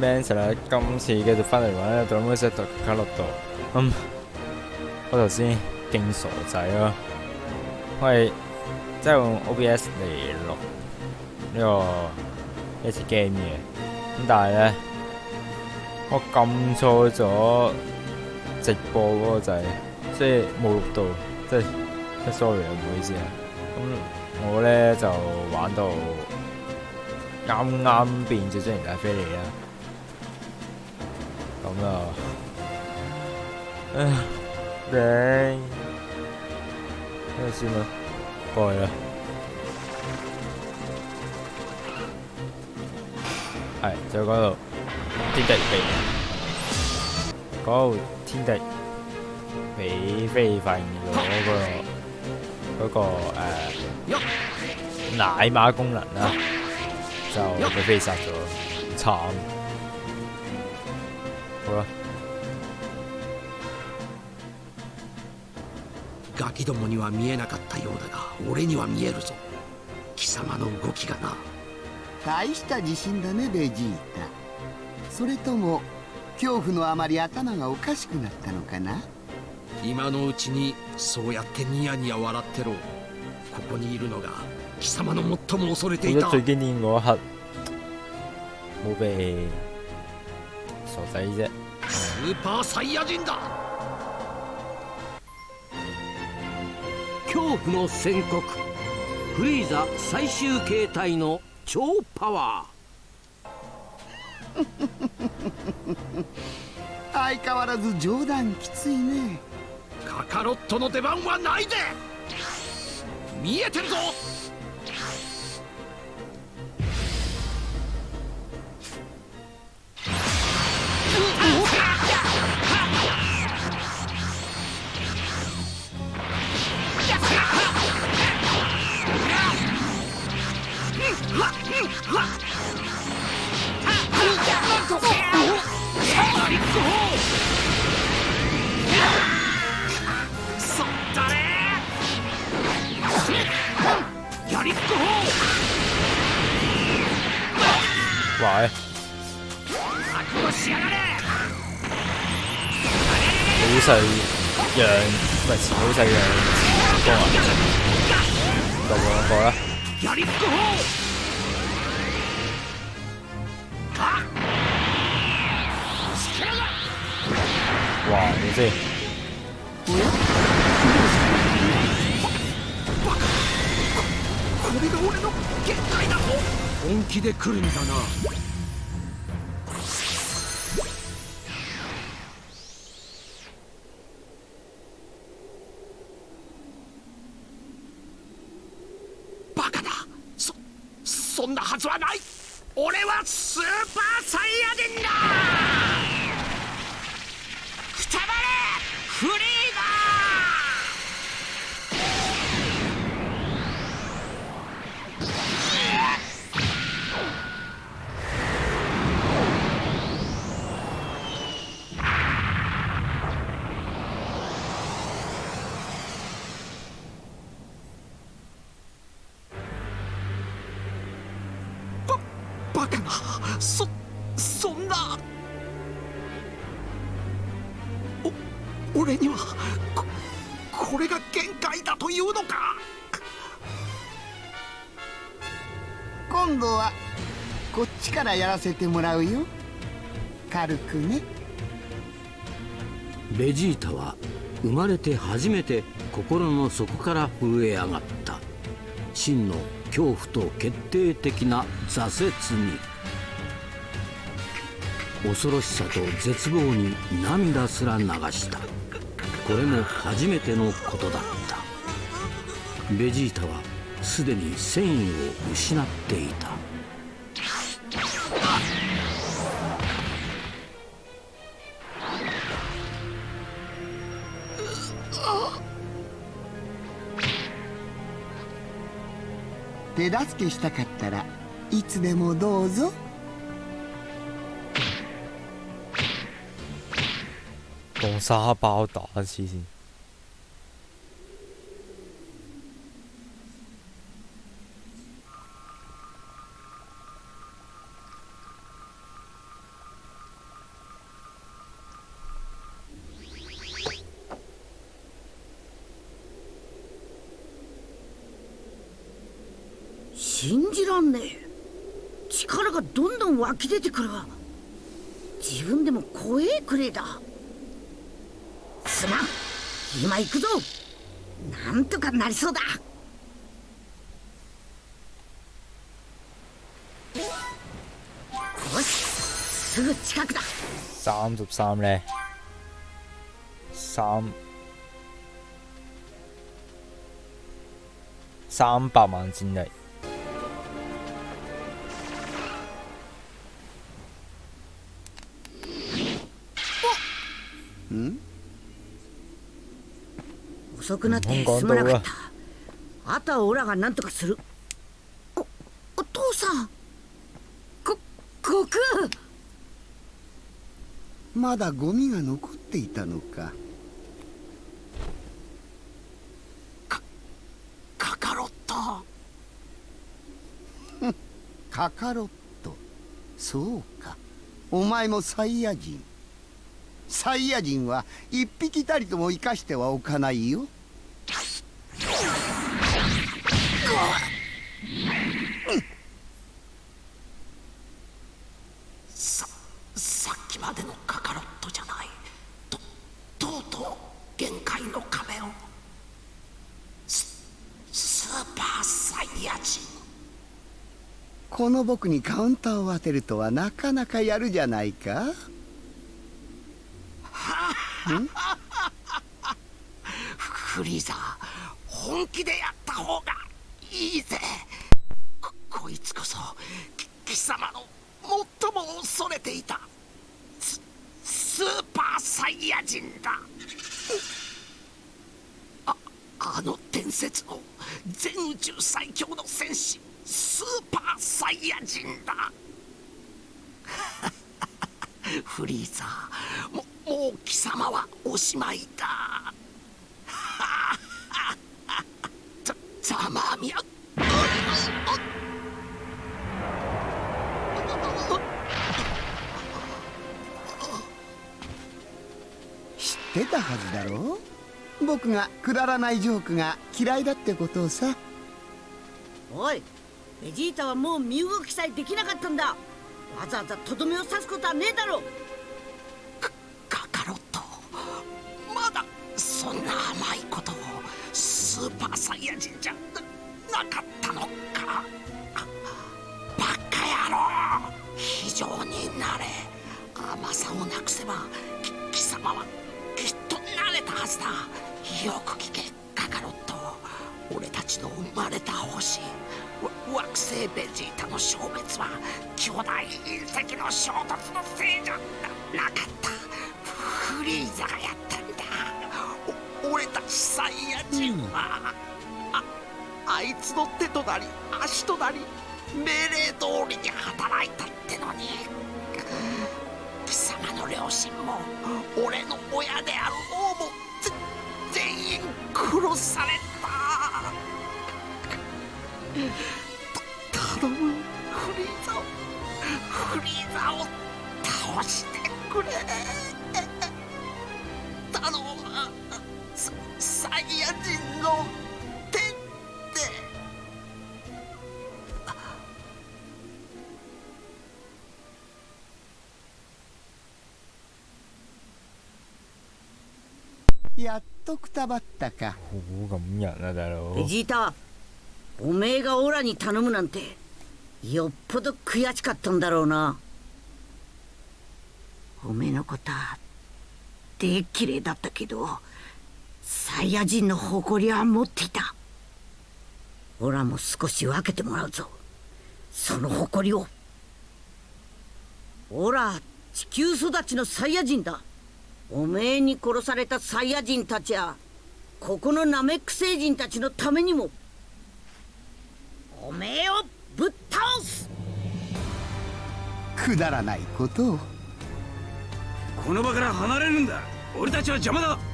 Mansion 啦，今次繼續翻嚟玩咧《Dragon Ball 卡洛度》。咁我頭先勁傻仔咯，我係即係用 OBS 嚟錄呢個一次 game 嘅。咁但係咧，我撳錯咗直播嗰個掣，即係冇錄到，即係 sorry 啊，唔好意思啊。咁我咧就玩到。啱啱變咗真人大飛嚟啦，咁啊，唉，頂，睇下先啦，過去啦，係就嗰度天敵被，嗰度天敵俾飛利發現咗嗰個嗰個誒奶媽功能啦。就被飛殺咗，慘。 好啦。ガキどもには見えなかったようだが俺には見えるぞ。貴様の動きがな。大した自信だねベジータ。それとも恐怖のあまり頭がおかしくなったのかな？今のうちにそうやってニヤニヤ笑ってろ。ここにいるのが貴様の最も恐れていた。最經典嗰刻冇被傻仔啫スーパーサイヤ人だ。恐怖の宣告。フリーザ最終形態の超パワー。相変わらず冗談きついね。カカロットの出番はないで見えてるぞ喂，好細樣，唔係好細樣光啊！就兩個啦。哇！你先。これが俺の限界だぞ本気で来るんだなバカだそそんなはずはない俺はスーパーサイヤ人だ！俺にはここれが限界だというのか？今度はこっちからやらせてもらうよ。軽くね。ベジータは生まれて初めて心の底から震え上がった。真の恐怖と決定的な挫折に。恐ろしさと絶望に涙すら流したこれも初めてのことだった。ベジータはすでに戦意を失っていた。手助けしたかったらいつでもどうぞ。沙包打，信じらんねえ。力がどんどん湧き出てくる。自分でも怖えくれだ。すまん。今行くぞ。なんとかなりそうだ。よし。すぐ近くだ。三十三咧，三三百萬戰力，遅くなってすまなかった。あとはオラが何とかする。おお父さん。こ悟空まだゴミが残っていたのか。カカロットカカロットそうか。お前もサイヤ人サイヤ人は一匹たりとも生かしてはおかないよ。ささっきまでのカカロットじゃない。ととうとう限界の壁を。ススーパーサイヤ人。この僕にカウンターを当てるとはなかなかやるじゃないかフリーザ本気でやった方がいいぜここいつこそ貴様の最も恐れていたススーパーサイヤ人だああの伝説の全宇宙最強の戦士スーパーサイヤ人だフリーザももう様はおしまいだ。ざざまあみや。知ってたはずだろ？う僕がくだらないジョークが嫌いだってことをさ。おいベジータはもう身動きさえできなかったんだ。わざわざとどめを刺すことはねえだろ。カーパーサイヤ人じゃなかったのか。バカ野郎。非常になれ。甘さをなくせば貴様はきっと慣れたはずだ。よく聞けカカロット。俺たちの生まれた星。惑星ベジータの消滅は巨大隕石の衝突のせいじゃななかった。フリーザがやった。俺たちサイヤ人は、ああいつの手となり足となり命令通りに働いたってのに貴様の両親も俺の親である王も全員殺された。た頼むフリーザをフリーザを倒してくれ。ヤ人の手でやっとくたばったか。ベ。ジータおめえがオラに頼むなんてよっぽど悔しかったんだろうな。おめえのことはで綺麗だったけどサイヤ人の誇りは持っていた。オラも少し分けてもらうぞ。その誇りを。オラ地球育ちのサイヤ人だ。おめえに殺されたサイヤ人たちやここのナメック星人たちのためにも。おめえをぶっ倒す。くだらないことを。この場から離れるんだ。俺たちは邪魔だ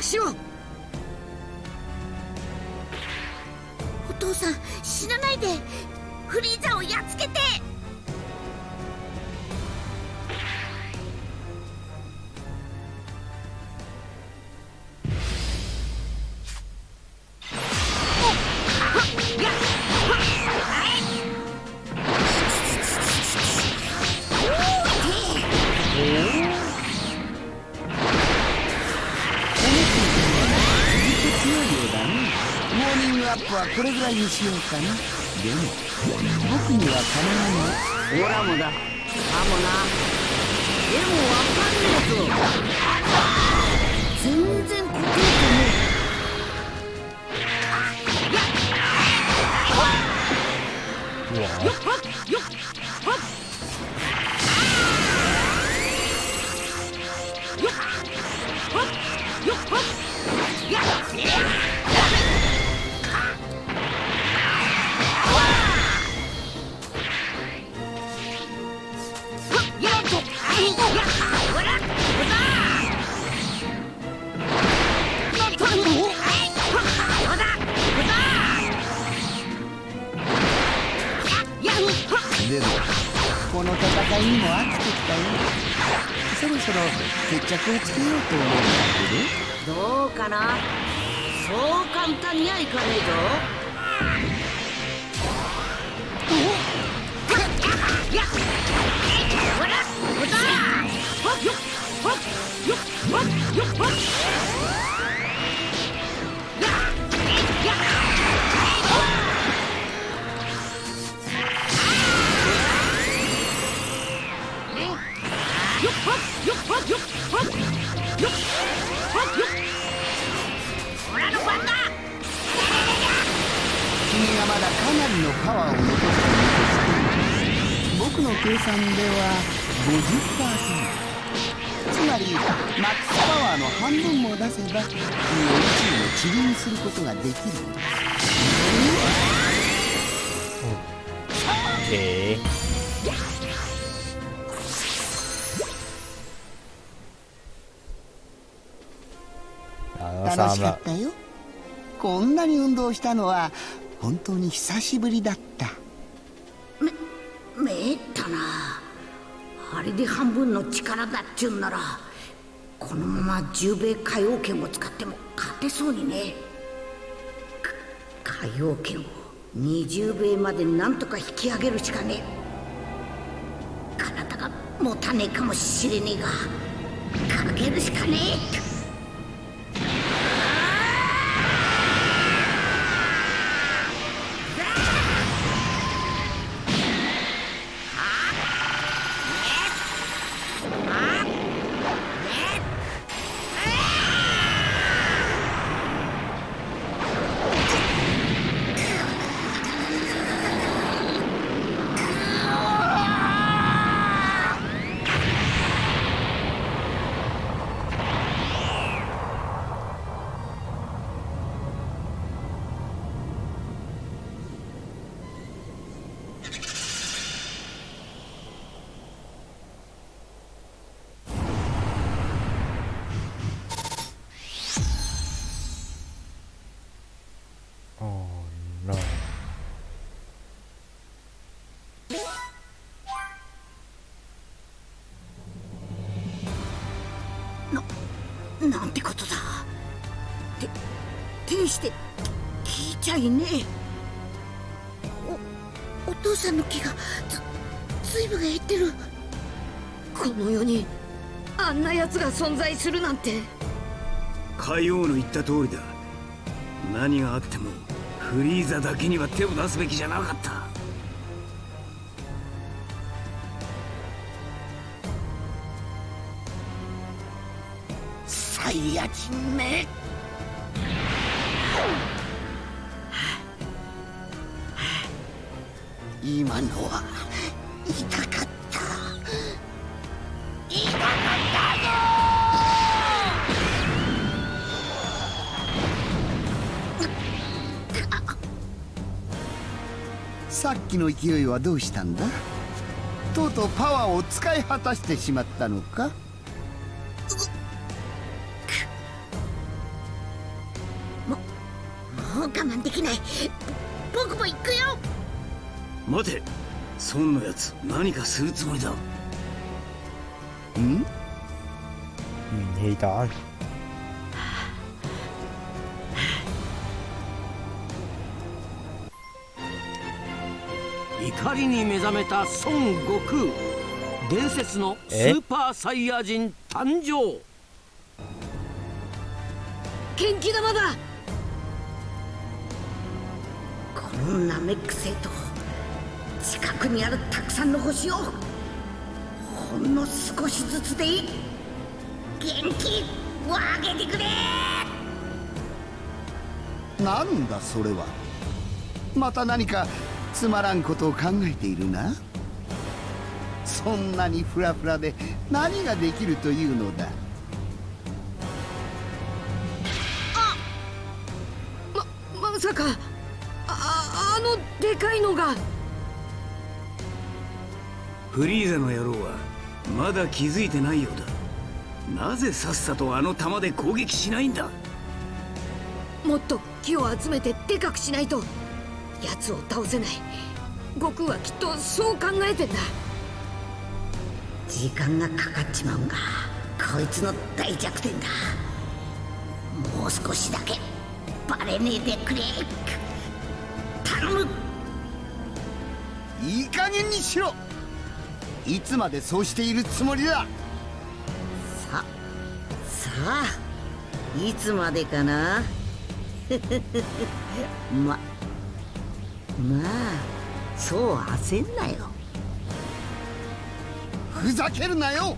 くしろお父さん死なないでフリーザをやっつけて。これぐらいにしようかな。でも僕には金がない。オラもだ。かもな。でもわかんねえぞ全然答えてねえよっ。はっ。よっ。はっ。よっ。はっ。よっ。はっ。やっにも飽きてきたよそろそろ決着をつけようと思うんだけどどうかなそう簡単にはいかねえぞやっほらほらはっよっ君がまだかなりのパワーを残しているとして僕の計算では50%つまりマックスパワーの半分も出せば君を宇宙の塵にすることができる。ん。だあの楽3しかっ。たよ。こんなに運動したのは本当に久しぶりだった。めえったな。あれで半分の力だっちゅうんならこのまま十兵衛海王拳を使っても勝てそうにね。か海王拳を二十兵衛までなんとか引き上げるしかね。え体が持たねえかもしれねえがかけるしかねえ。なんてことだ。て天して聞いちゃいねえ。おお父さんの気がずずいぶん減ってる。この世にあんな奴が存在するなんて。海王の言った通りだ。何があってもフリーザだけには手を出すべきじゃなかった。サイヤ人め今のは痛かった。痛かったぞ。さっきの勢いはどうしたんだ？とうとうパワーを使い果たしてしまったのか？僕も行くよ。待て。孫のやつ何かするつもりだ。ん？嗯，黑蛋。怒りに目覚めた孫悟空。伝説のスーパーサイヤ人誕生。元気玉だナメック星と近くにあるたくさんの星をほんの少しずつでいい。元気をあげてくれ！なんだそれは。また何かつまらんことを考えているな？そんなにフラフラで何ができるというのだ？ままさかああのでかいのが。フリーザの野郎はまだ気づいてないようだ。なぜさっさとあの弾で攻撃しないんだ？もっと木を集めてでかくしないと。奴を倒せない。悟空はきっとそう考えてんだ。時間がかかっちまうんがこいつの大弱点だ。もう少しだけバレねえでくれいい加減にしろ。いつまでそうしているつもりだ。ささあいつまでかな。ままあそう焦んなよ。ふざけるなよ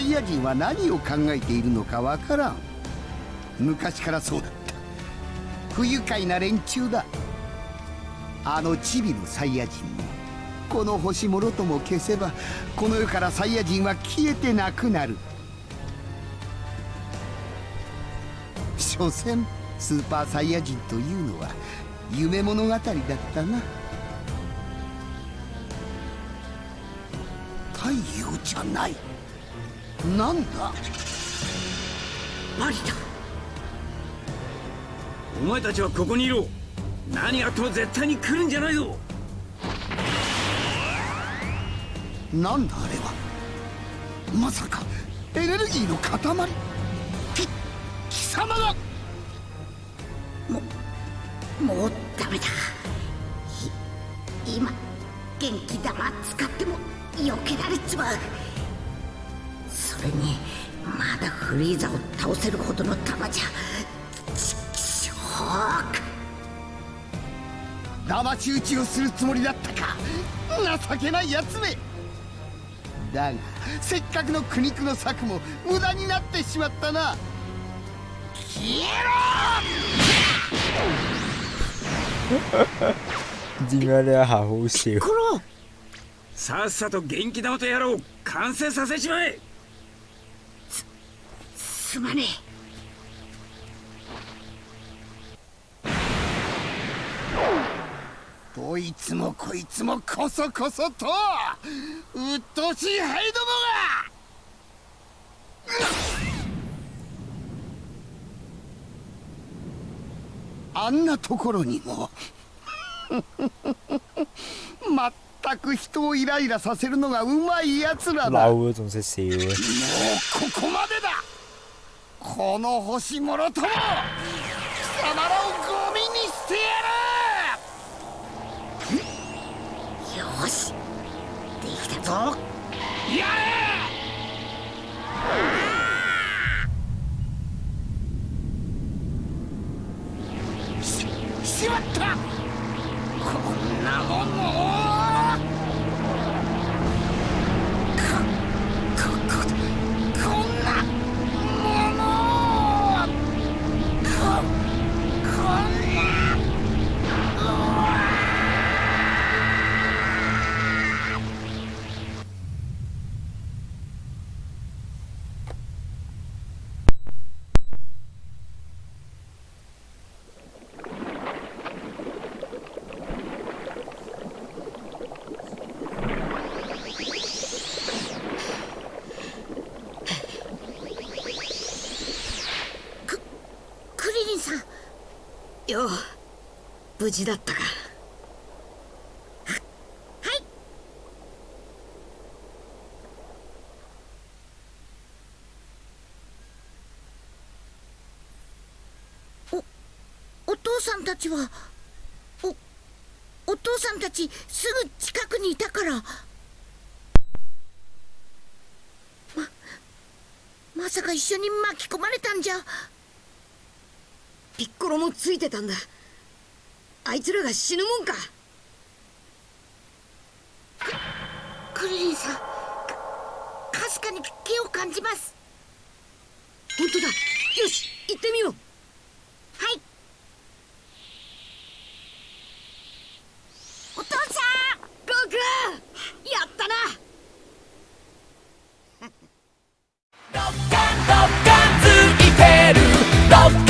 イヤ人は何を考えているのかわからん。昔からそうだった。不愉快な連中だ。あのチビのサイヤ人もこの星もろとも消せばこの世からサイヤ人は消えてなくなる。所詮スーパーサイヤ人というのは夢物語だったな。太陽じゃない。なんだ？マリだお前たちはここにいろ。何があっても絶対に来るんじゃないぞ。なんだあれは？まさかエネルギーの塊？き貴様が。もうダメだ。い今元気玉使っても避けられちまうフリーザを倒せるほどの玉じゃちくしょう騙し討ちをするつもりだったか情けないやつめだがせっかくの苦肉の策も無駄になってしまったな消點解呢一下好笑？コロさっさと元気玉と野郎を完成させちまえすまねえ。どいつもこいつもこそこそとうっとうしいハイどもが。あんなところにもまったく人をイライラさせるのがうまいやつらだ。もう。ここまでだこの星もろとも貴様らをゴミにしてやる！よし。できたぞ。やれよ。無事だったか。はい。おお父さんたちはおお父さんたちすぐ近くにいたから。ままさか一緒に巻き込まれたんじゃ。ピッコロもついてたんだ。あいつらが死ぬもんか。クリリンさんかすかに気を感じます。本当だ。よし行ってみよう。はい。お父さんゴーやったな「いてる」「